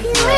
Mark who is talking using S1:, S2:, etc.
S1: Yeah.